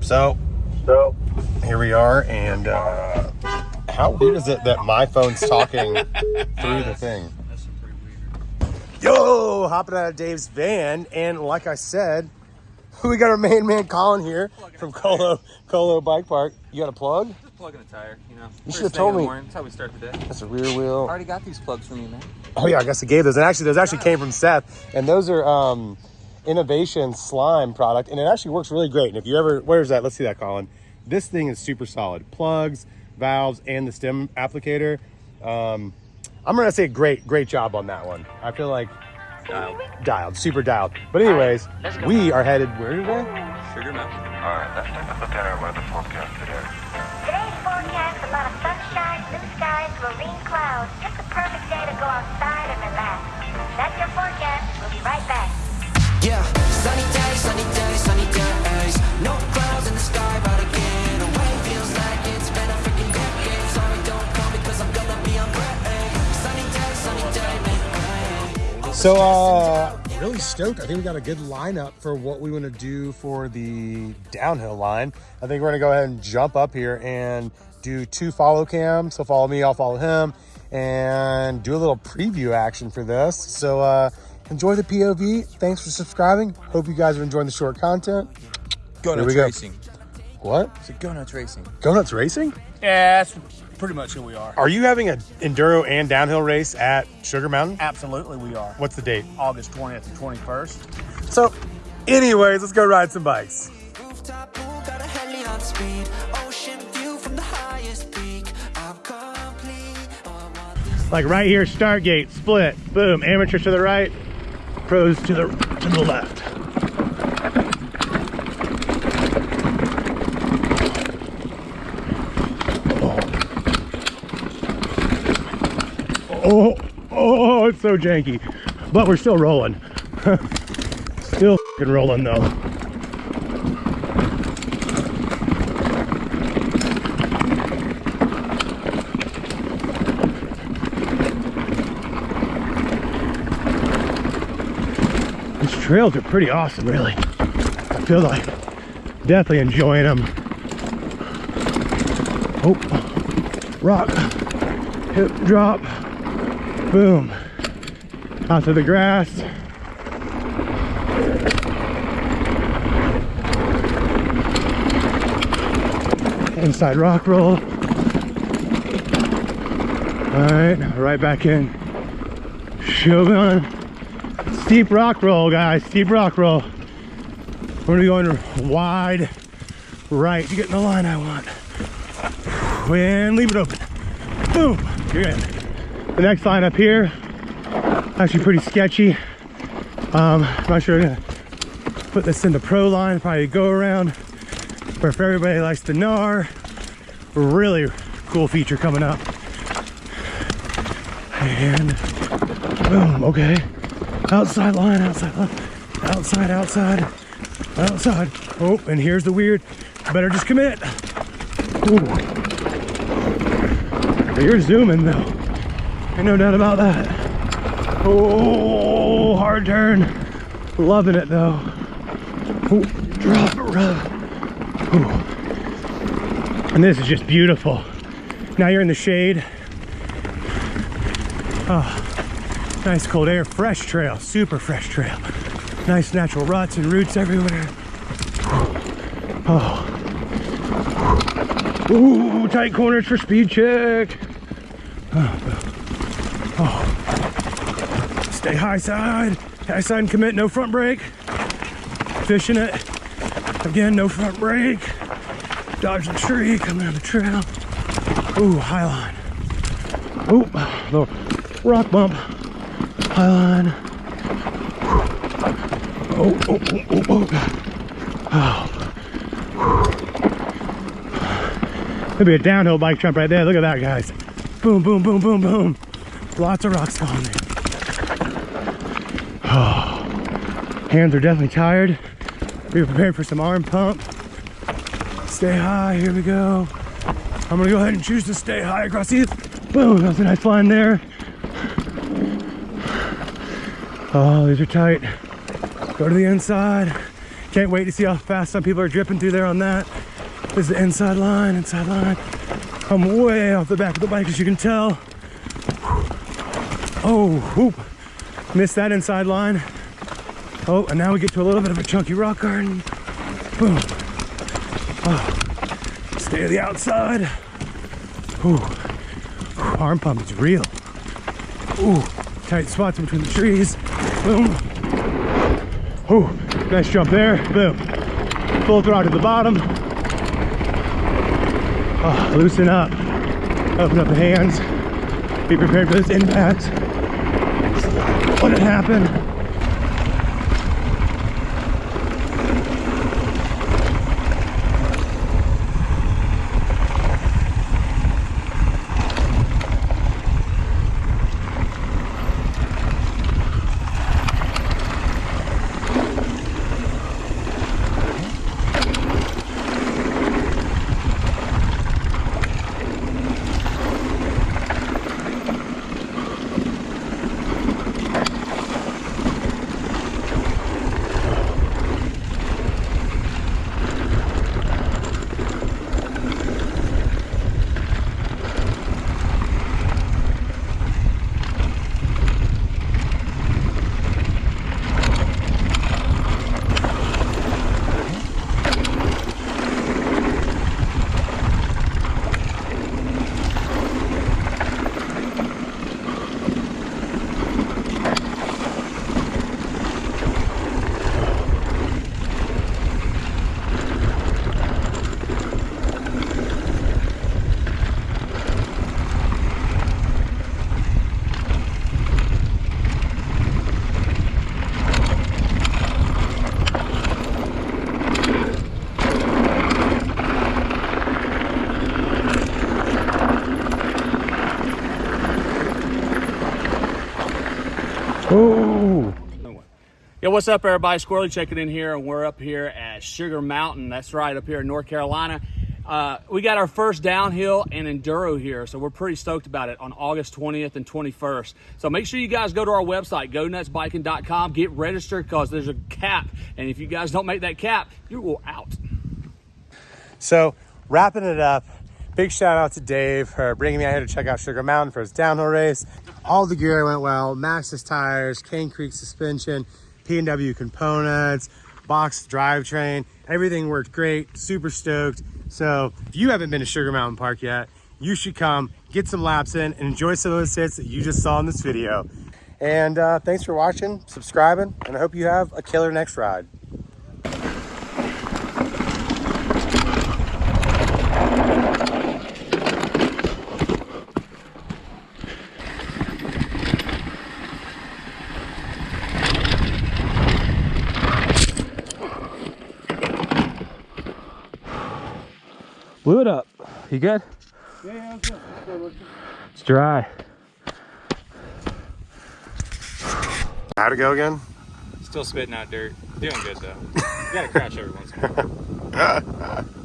So, So, here we are, and uh, how weird is it that my phone's talking through the thing? Yo, hopping out of Dave's van, and like I said, we got our main man Colin here from Colo Colo Bike Park. You got a plug? Just plugging a tire, you know. You should've told me. morning. That's how we start the day. That's a rear wheel. I Already got these plugs from you, man. Oh yeah, I guess I gave those. And actually, those actually came from Seth, and those are um, innovation slime product, and it actually works really great. And if you ever, where's that? Let's see that, Colin. This thing is super solid. Plugs, valves, and the stem applicator. Um, I'm gonna say great, great job on that one. I feel like Dialed. dialed, super dialed. But anyways, we are headed where today? Sugar Mountain. alright, let's take a look at our weather forecast today. So, uh, really stoked. I think we got a good lineup for what we want to do for the downhill line. I think we're going to go ahead and jump up here and do two follow cams. So, follow me, I'll follow him, and do a little preview action for this. So, uh, enjoy the POV. Thanks for subscribing. Hope you guys are enjoying the short content. Go Here we Nuts go. Racing. What? It's a Go Nuts Racing. Go Nuts Racing? Yeah, that's pretty much who we are. Are you having an enduro and downhill race at Sugar Mountain? Absolutely, we are. What's the date? August 20th and 21st. So, anyways, let's go ride some bikes. Rooftop pool, got a heli on speed. Ocean view from the highest peak. I'm complete. I want like right here Stargate, split boom amateurs to the right pros to the to the left oh oh it's so janky. But we're still rolling. Still rolling though. These trails are pretty awesome, really. I feel like definitely enjoying them. Oh, rock, hip drop, boom, out to the grass. Inside rock roll. All right, right back in. Shogun steep rock roll, guys. Steep rock roll. We're gonna be going wide right to get in the line I want. And leave it open. Boom. You're in. The next line up here, actually pretty sketchy. Um, I'm not sure I'm gonna put this in the pro line, probably go around. But if everybody likes the NAR, really cool feature coming up. And boom, okay. Outside line, outside line, outside, outside, outside. Oh, and here's the weird. Better just commit. Ooh. You're zooming though. Ain't no doubt about that. Oh, hard turn. Loving it though. Ooh, drop. Ooh. And this is just beautiful. Now you're in the shade. Oh, nice cold air, fresh trail, super fresh trail. Nice natural ruts and roots everywhere. Oh. Ooh, tight corners for speed check. Oh. Stay high side. High side and commit, no front brake. Fishing it. Again, no front brake. Dodge the tree, coming on the trail. Ooh, high line. Ooh, little rock bump. High line. Oh, oh, oh, oh, oh. oh. Maybe a downhill bike jump right there. Look at that, guys. Boom, boom, boom, boom, boom. Lots of rocks falling in. Oh. Hands are definitely tired. Be preparing for some arm pump. Stay high, here we go. I'm gonna go ahead and choose to stay high across these. Boom, that's a nice line there. Oh, these are tight. Go to the inside. Can't wait to see how fast some people are dripping through there on that. This is the inside line, inside line. I'm way off the back of the bike as you can tell. Oh, whoop. Missed that inside line. Oh, and now we get to a little bit of a chunky rock garden. Boom. Oh, stay to the outside. Ooh. Arm pump is real. Ooh, tight spots between the trees. Boom. Ooh, nice jump there. Boom. Full throttle to the bottom. Oh, loosen up. Open up the hands. Be prepared for this impact. Let it happen. What's up, everybody? Squirrely checking in here, and we're up here at Sugar Mountain. That's right, up here in North Carolina. Uh, we got our first downhill and enduro here, so we're pretty stoked about it on August 20th and 21st. So make sure you guys go to our website, gonutsbiking.com, get registered because there's a cap, and if you guys don't make that cap, you will out. So, wrapping it up, big shout out to Dave for bringing me out here to check out Sugar Mountain for his downhill race. All the gear went well, Maxxis tires, Cane Creek suspension, PNW components, box drivetrain, everything worked great, super stoked. So, if you haven't been to Sugar Mountain Park yet, you should come, get some laps in, and enjoy some of those hits that you just saw in this video. And uh, thanks for watching, subscribing, and I hope you have a killer next ride. Blew it up. You good? Yeah, he's good. It's dry. How'd it go again? Still spitting out dirt. Doing good though. You gotta crash every once in a while.